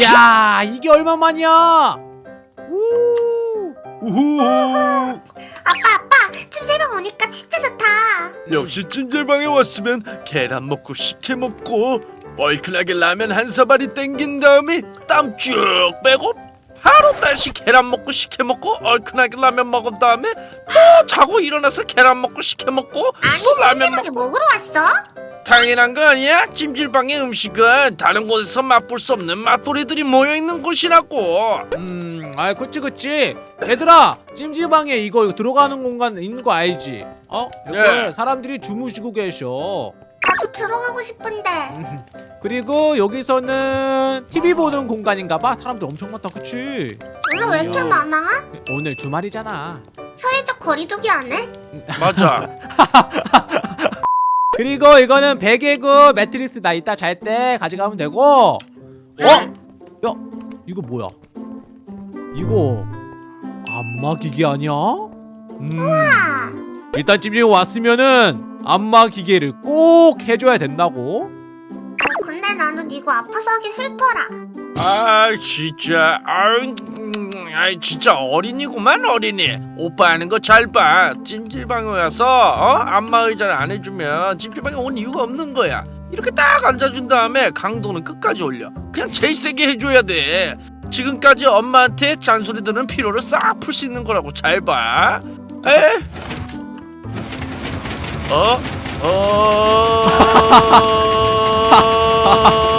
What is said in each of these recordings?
야 이게 얼마만이야? 우. 우후 아빠 아빠 찜질방 오니까 진짜 좋다 역시 찜질방에 왔으면 계란 먹고 식혜 먹고 얼큰하게 라면 한 사발이 땡긴 다음에 땀 쭉 빼고 바로 다시 계란 먹고 식혜 먹고 얼큰하게 라면 먹은 다음에 또 자고 일어나서 계란 먹고 식혜 먹고 아니 또 라면 찜질방에 먹으러 왔어? 당연한 거 아니야? 찜질방의 음식은 다른 곳에서 맛볼 수 없는 맛돌이들이 모여있는 곳이라고 음, 아, 그치, 그치. 얘들아, 찜질방에 이거 들어가는 공간 있는 거 알지? 어? 여기 예. 사람들이 주무시고 계셔. 나도 들어가고 싶은데 그리고 여기서는 TV 보는 공간인가봐. 사람들 엄청 많다, 그치? 오늘 왜 이렇게 야. 많아? 오늘 주말이잖아. 사회적 거리두기 안 해? 맞아 그리고 이거는 베개고 매트리스 나 이따 잘 때 가져가면 되고. 어? 야, 이거 뭐야? 이거 안마 기계 아니야? 음. 아, 일단 찜질 왔으면은 안마 기계를 꼭 해줘야 된다고. 아, 근데 나는 이거 아파서 하기 싫더라 아 진짜 아유 음, 아이 진짜 어린이구만 어린이. 오빠 하는 거 잘봐. 찜질방에 와서 어? 안마 의자를 안 해주면 찜질방에 온 이유가 없는 거야. 이렇게 딱 앉아준 다음에 강도는 끝까지 올려. 그냥 제일 세게 해줘야 돼. 지금까지 엄마한테 잔소리 듣는 피로를 싹 풀 수 있는 거라고 잘봐. 에? 어? 어...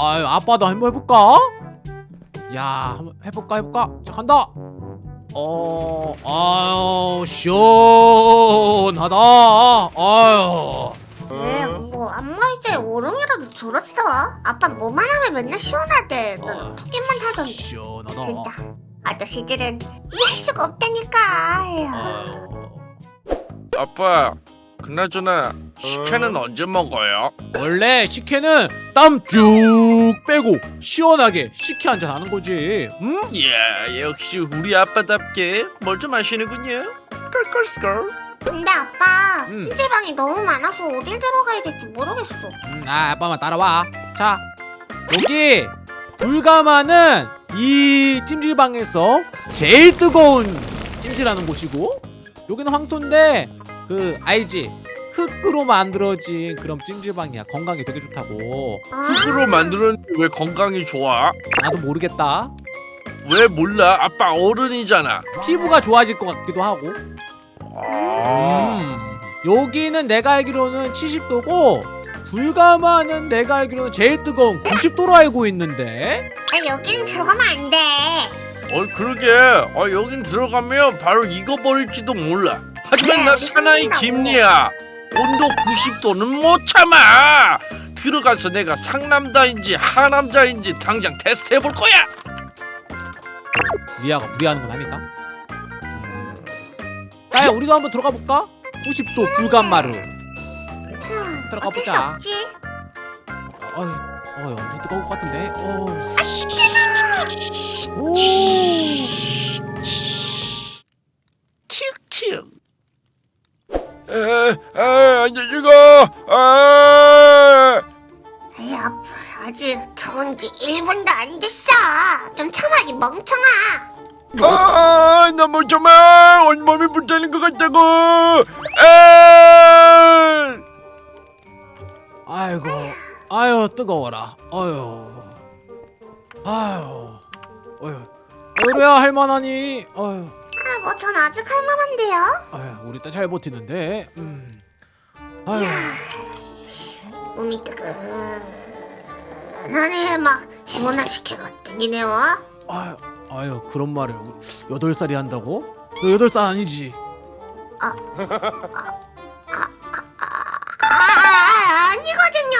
아유 아빠도 한번 해볼까? 야 한번 해볼까 해볼까? 자 간다. 어 아유 시원하다. 아유. 왜 뭐 안마의자에 오름이라도 들었어? 아빠 뭐만 하면 맨날 시원하대 어. 너는 토끼만 하던데 시원하다. 진짜 아저씨들은 이해할 수가 없다니까. 아유. 아빠 그나저나 식혜는 언제 먹어요? 원래 식혜는 땀 쭉 빼고 시원하게 식혜 한잔 하는 거지. 응? 예 역시 우리 아빠답게 뭘 좀 아시는군요 껄껄스컬 근데 아빠 음. 찜질방이 너무 많아서 어딜 들어가야 될지 모르겠어 음, 아 아빠만 따라와. 자 여기 불가마는 이 찜질방에서 제일 뜨거운 찜질하는 곳이고 여기는 황토인데 그 알지? 흙으로 만들어진 그런 찜질방이야. 건강에 되게 좋다고. 아, 흙으로 만들었는데 왜 건강이 좋아? 나도 모르겠다. 왜 몰라? 아빠 어른이잖아 피부가 좋아질 것 같기도 하고. 아... 음. 여기는 내가 알기로는 70도고 불가마는 내가 알기로는 제일 뜨거운 90도로 알고 있는데. 아, 여긴 들어가면 안돼 어 그러게 어 여긴 들어가면 바로 익어버릴지도 몰라 하지만 네, 나 사나이. 김리야 온도 90도는 못 참아 들어가서 내가 상남자인지 하남자인지 당장 테스트 해볼 거야 리아가 무리하는 건 아닐까? 나야 우리도 한번 들어가 볼까? 90도 불감마루. 음, 들어가 보자. 없지 어이, 어, 엄청 뜨거울 것 같은데. 어. 아, 오. 멍청아 아, 나못 참아 온몸이 불타는 것 같다고 에 아이고, 아유 뜨거워라. 아유, 아유, 아유. 그래야 할만하니. 아유, 아, 뭐 전 아직 할만한데요 아유, 우리 딸 잘 버티는데. 음. 아유, 몸이 뜨끈하네 막 식혜가 땡기네요 아유, 아유 그런 말을. 여덟 살이 한다고? 너 여덟 살 아니지? 아, 아 아니거든요.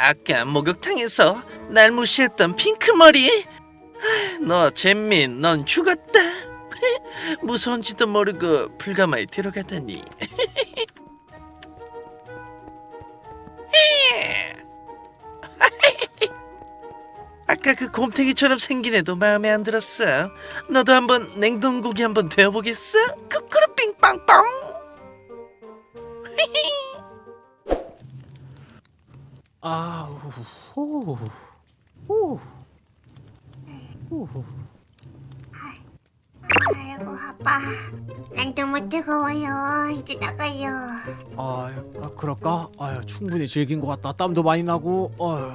아까 목욕탕에서 날 무시했던 핑크머리? 아, 너 잼민 넌 죽었다 무서운지도 모르고 불가마에 들어갔다니. 아까 그 곰탱이처럼 생긴 애도 마음에 안 들었어? 너도 한번 냉동고기 한번 되어보겠어? 쿠쿠루 빙빵빵. 아우 호우 호우 호우 아이고 아빠 난 너무 뜨거워요 이제 나가요 아, 아, 그럴까? 아유, 충분히 즐긴 것 같다. 땀도 많이 나고. 아유.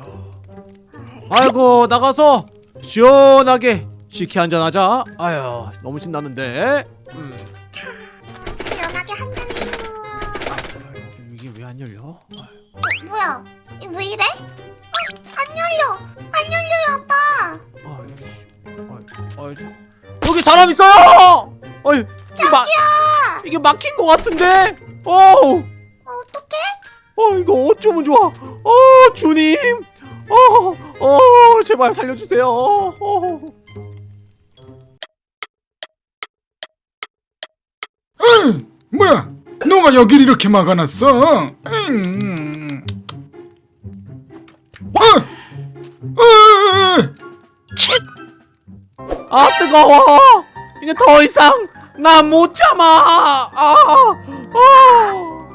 아이고, 나가서 시원하게 식혜 한잔 하자. 아유, 너무 신나는데. 음. 시원하게 한잔해요 아, 이게 왜 안 열려? 어, 뭐야 이거 왜 이래? 어, 안 열려 안 열려요 아빠 아, 여기, 아, 아, 여기 사람 있어요! 어이, 이게 막 이게 막힌 것 같은데? 어우, 어, 어떡해? 어, 이거 어쩌면 좋아? 어, 주님, 어, 어, 제발 살려주세요. 어. 뭐야? 너가 여길 이렇게 막아놨어? 음. 어! 어! 아 뜨거워! 이제 더 이상 나 못 참아! 아, 아,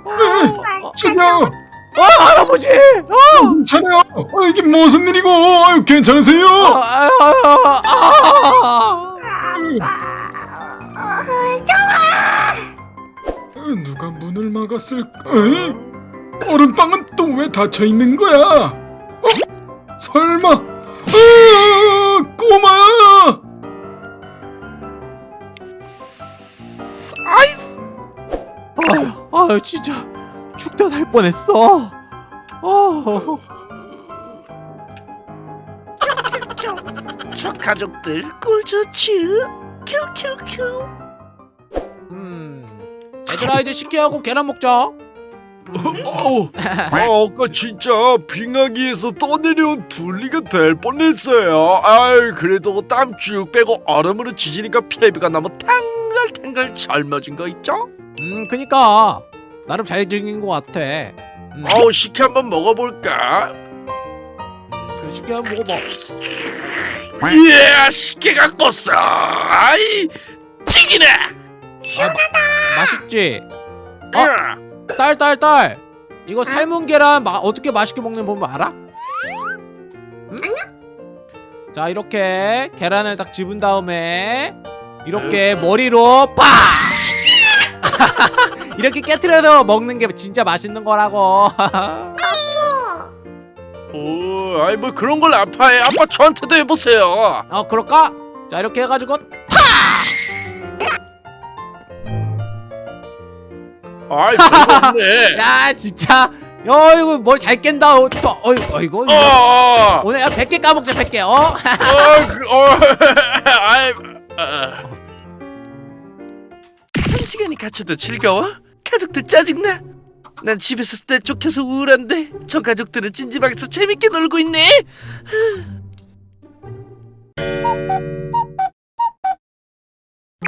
아, 죽여! 아, 할아버지! 아, 괜찮아요? 어, 이게 무슨 일이고? 아유, 괜찮으세요? 아, 아, 아, 아. 어, 저 어, 누가 문을 막았을까? 에이? 얼음방은 또 왜 닫혀 있는 거야? 어? 설마? 아유, 아유, 진짜 죽다 날 뻔했어. 어, 저 가족들 꿀 좋지? 큐큐큐. 음, 얘들아 이제 식혜 하고 계란 먹자. 어, 아, 아까 진짜 빙하기에서 떠내려온 둘리가 될 뻔했어요. 아이 그래도 땀 쭉 빼고 얼음으로 지지니까 피부가 너무 탱글탱글 젊어진 거 있죠? 음, 그니까 나름 잘 즐긴 것 같아. 음, 어우 식혜 한번 먹어볼까? 그래, 식혜 한번 먹어봐. 이야 식혜가 껐어. 아이 찌기네. 맛있지? 어? 야. 딸, 딸, 딸. 이거 삶은 계란 마, 어떻게 맛있게 먹는 법을 알아? 응? 자, 이렇게 계란을 딱 집은 다음에 이렇게 머리로 팍! 이렇게 깨트려서 먹는 게 진짜 맛있는 거라고. 오, 아이 뭐 그런 걸 아파해. 아빠 저한테도 해보세요. 어, 그럴까? 자, 이렇게 해가지고 아이 그렇네. 야, 진짜. 야, 이거 뭘 잘 깬다. 어, 또, 어이, 어이구. 어, 어, 오늘 100개 까먹자, 100개. 어? 어, 그, 어, 아이, 어. 한 시간이 갇혀도 즐거워? 가족들 짜증나? 난 집에서 있을 때 쫓겨서 우울한데 저 가족들은 찜질방에서 재밌게 놀고 있네.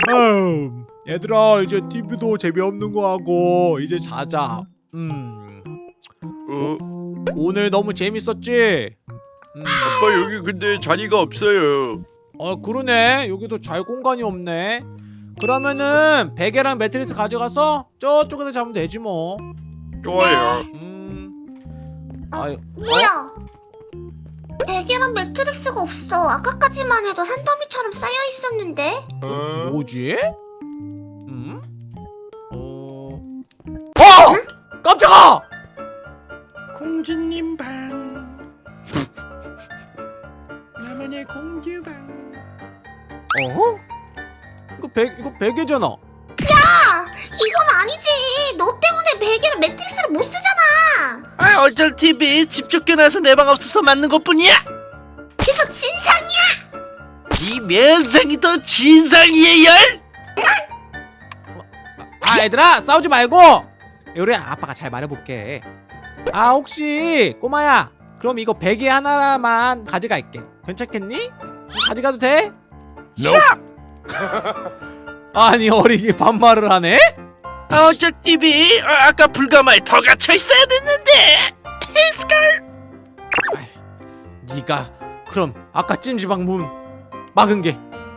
음, 얘들아 이제 TV도 재미없는 거 하고 이제 자자. 음, 어, 오늘 너무 재밌었지? 음, 아빠 여기 근데 자리가 없어요. 어 그러네. 여기도 잘 공간이 없네. 그러면은 베개랑 매트리스 가져가서 저쪽에서 자면 되지 뭐. 좋아요. 음, 아유, 뭐야 베개랑 매트릭스가 없어 아까까지만 해도 산더미처럼 쌓여 있었는데 어? 뭐지? 음? 어, 어! 깜짝아! 공주님 방. 나만의 공주방. 어? 이거 베 이거 베개잖아. 야 이건 아니지 너 때문에 베개랑 매트릭스를 못 쓰잖아 아 어쩔 TV 집 쫓겨나서 내 방 없어서 맞는 것뿐이야. 그거 진상이야 이 면상이 더 진상이에요. 아 얘들아 싸우지 말고 우리 아빠가 잘 말해볼게 아 혹시 꼬마야 그럼 이거 베개 하나만 가져갈게 괜찮겠니? 가져가도 돼? 아니 어린이 반말을 하네? 아, 어쩔 TV 아, 아까 불가마에 더 갇혀 있어야 됐는데. 네가 그럼 아까 찜질방 문 막은 게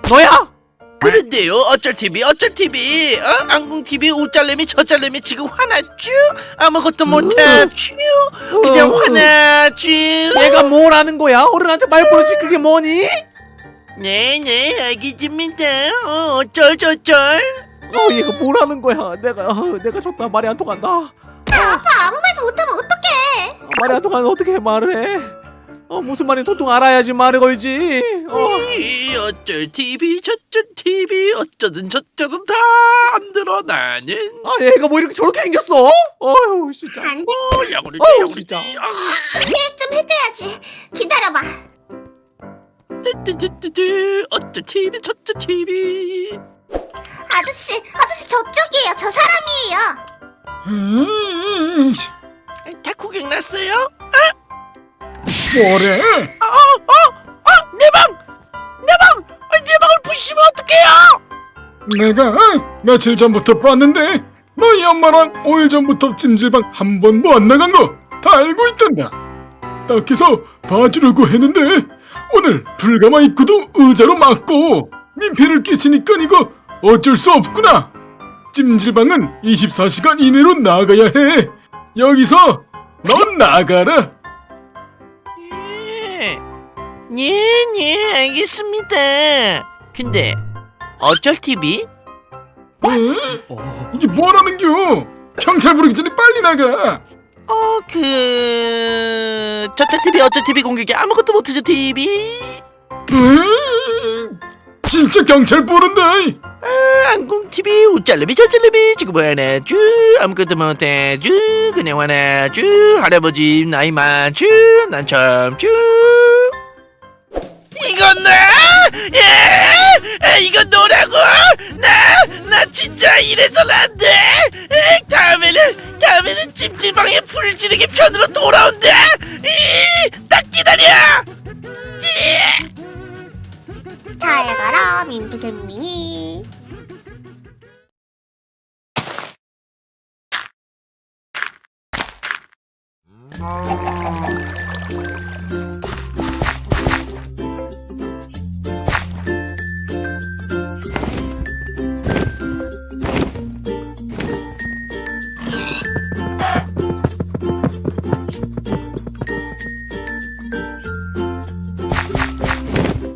너야? 그런데요 어쩔 TV 어쩔 TV 어? 안궁 TV 우짤래미 저짤래미 지금 화났쥬 아무것도 못하쥬 그냥 어. 화나쥬 얘가 뭘 하는 거야? 어른한테 말 버릇이 그게 뭐니? 네네 알겠습니다 어, 어쩔 저쩔 어 얘가 뭘 하는 거야? 내가 어, 내가 졌다 말이 안 통한다. 아빠 아무 말도 못하면 어떡해? 어, 말이 안 통하면 어떻게 말을 해? 어 무슨 말인지 도통 알아야지 말을 걸지. 어. 이 어쩔 TV 저쩔 TV 어쩌든 저쩌든 다 안 들어 나는 아 얘가 뭐 이렇게 저렇게 생겼어? 어휴 진짜. 안 돼. 어 야구리 어우, 야구리 진짜. 좀 해줘야지. 기다려봐. 뚜뚜뚜뚜 어쩔 TV 저쩔 TV 아저씨, 아저씨 저쪽이에요. 저 사람이에요. 음, 다 고객 났어요? 뭐래? 내 방! 내 방! 아, 내 방을 부시면 어떡해요! 내가 며칠 전부터 봤는데 너희 엄마랑 5일 전부터 찜질방 한 번도 안 나간 거 다 알고 있단다. 딱해서 봐주려고 했는데 오늘 불가마 입구도 의자로 막고 민폐를 끼치니까 이거 어쩔 수 없구나. 찜질방은 24시간 이내로 나가야 해. 여기서 넌 나가라. 예, 예, 예, 알겠습니다. 근데 어쩔 TV? 에? 어. 이게 뭐라는겨? 경찰 부르기 전에 빨리 나가. 어, 그 저쩔 TV, 어쩔 TV 공격이 아무것도 못하죠 TV. 음, 진짜 경찰 부른다. 아, 안궁 TV, 우짤래미, 저짤래미 지금 화나죠? 아무것도 못하죠? 그냥 화나죠? 할아버지 나이 많죠? 난 참죠? 이건 나? 예? 에, 이건 너라고? 나? 나 진짜 이래선 안 돼! 에, 다음에는, 다음에는 찜질방에 불 지르기 편으로 돌아온다! 이, 딱 기다려! 잘 가라, 민피잼민이.